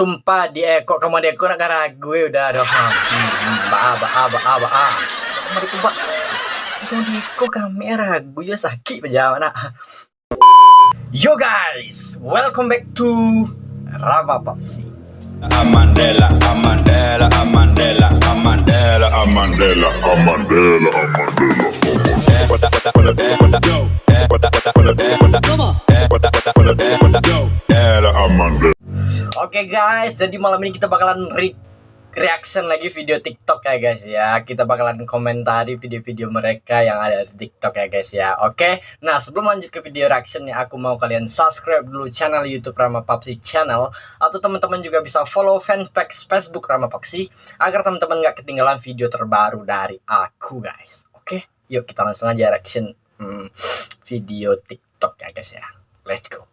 Sumpah di eh kok kamu deko nak ragu ya udah dong. Ba ba ba ba ba. Kamu deko ba. Kamu deko kamera ragu ya sakit aja mana. Yo guys, welcome back to Rama Papsi. Amandela, Amandela, Amandela, Amandela, Amandela, Amandela, Amandela. Oke guys, jadi malam ini kita bakalan re reaction lagi video TikTok ya guys ya. Kita bakalan komentari video-video mereka yang ada di TikTok ya guys ya. Oke. Nah, sebelum lanjut ke video reaction ya, aku mau kalian subscribe dulu channel YouTube Rama Papsi channel atau teman-teman juga bisa follow fanspage Facebook Rama Papsi agar teman-teman nggak ketinggalan video terbaru dari aku guys. Oke, yuk kita langsung aja reaction hmm, video TikTok ya guys ya. Let's go.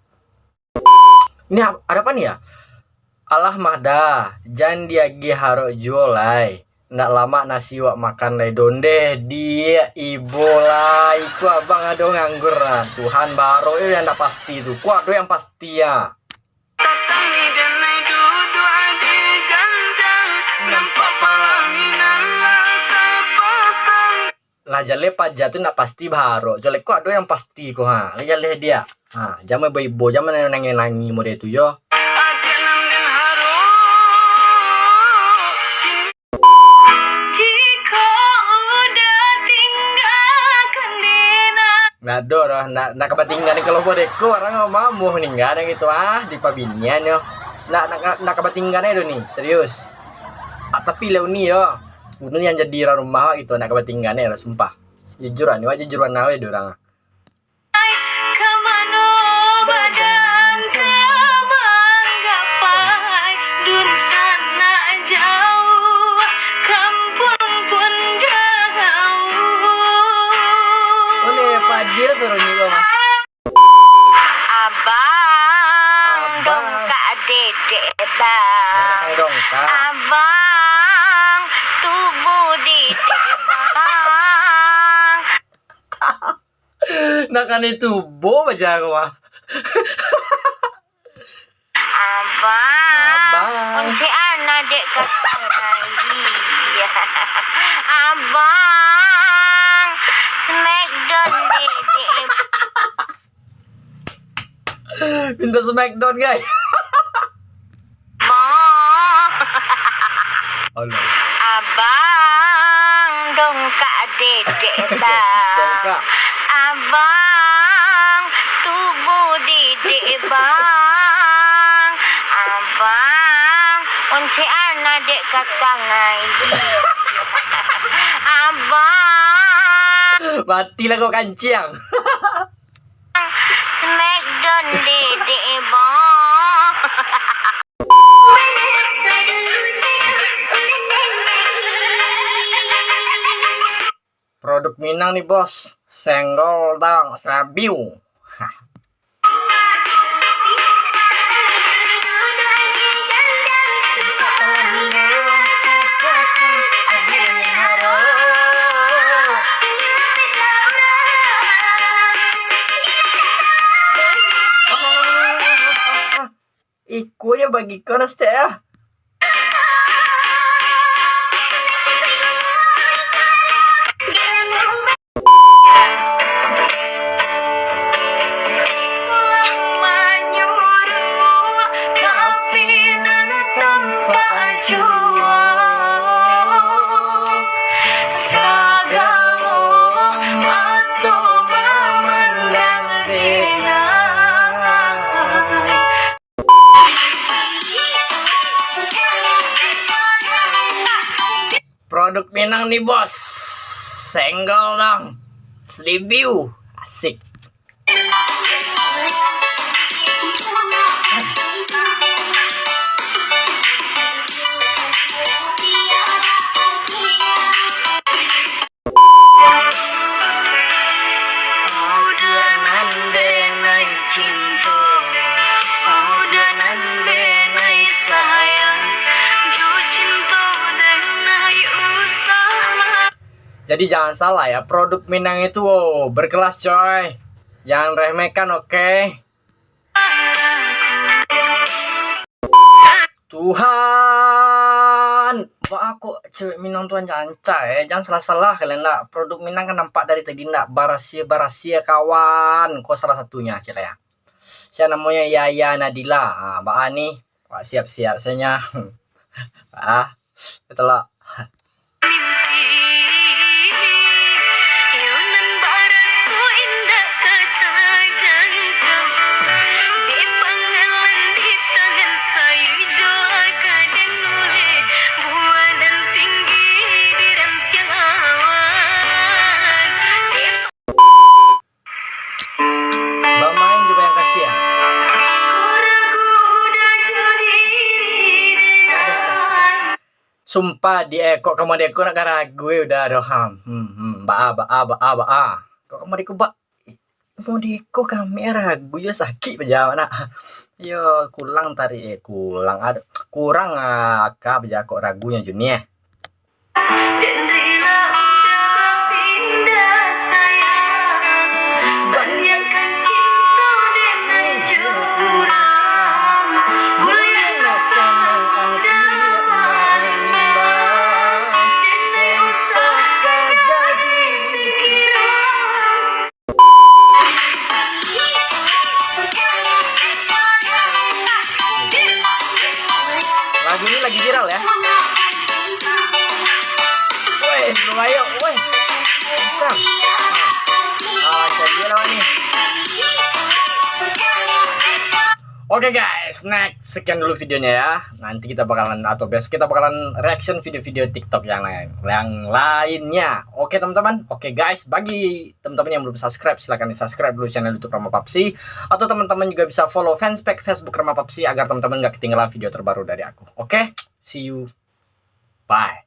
Ini ada apa nih ya? Allah mahda, jangan dia haro jualai. Ndak lama nasi wak makan lay donde. Dia ibu lah. Iku abang ado nganggur lah. Tuhan baru itu yang ndak pasti tuh. Kuat do yang pasti ya. lah jale pajak tu nak pasti baru jale ko ado yang pasti ko ha. Lah jale dia. Ha jaman ibu jaman nangin nangi mode tu yo Ada lah, nggak nggak kebatingan kalau bodeko orang nggak mau nih nggak ada gitu ah di pabinian yo. Nggak nggak nggak kebatingan itu nih serius. Ah, tapi leuni yo, Gunung yang jadi rumah gitu nggak kebatingan ya sumpah. Jujuran, wajah jujuran nawe dorang. Dia suruh nih mah. Abang, dongkak dedek bang. dongkak. Abang, tubuh dedek bang. nah kan itu bo aja mah. Abang, Abang. kunci anak dek kata Abang, smackdown dedek Minta smackdown guys. bang. Allah. Abang, dongkak dedek. Dongkak. Abang, tubuh dedek bang. Abang, kunci anak dek kata ngai. Abang, Matilah kau kancing. smackdown dedek Minang nih bos. Senggol dong, serabiu. Ikunya bagi kau nasti ya. Produk Minang nih bos. Senggol dong. Selibiu. Asik. Jadi jangan salah ya, produk Minang itu wow, berkelas coy. Jangan remehkan oke. Tuhan, Mbak aku cewek Minang tuan janca ya. Jangan salah-salah kalian nak. Produk Minang kan nampak dari tadi nak barasia-barasia kawan. Kau salah satunya cila ya. Saya namanya Yaya Nadila. Ah, Mbak Ani, siap-siap saya. ah, itulah. Sumpah di eh, kok kamu deko nak ragu ya udah aduh ham. Hmm, hmm, ba ba ba ba a. Kok kamu deko ba mau deko kami ragu ya sakit aja nak. Yo kurang tari eh kurang ada kurang ah kah kok ragunya Juni ya. Viral ya. Woi, belum ayo, woi. Bisa. Ah, lancar dia lawan nih. Oke guys, next sekian dulu videonya ya. Nanti kita bakalan atau besok kita bakalan reaction video-video TikTok yang lain, yang lainnya. Oke teman-teman. Oke guys, bagi teman-teman yang belum subscribe silahkan di subscribe dulu channel YouTube Rama Papsi atau teman-teman juga bisa follow fanspage Facebook Rama Papsi agar teman-teman nggak ketinggalan video terbaru dari aku. Oke, see you. Bye.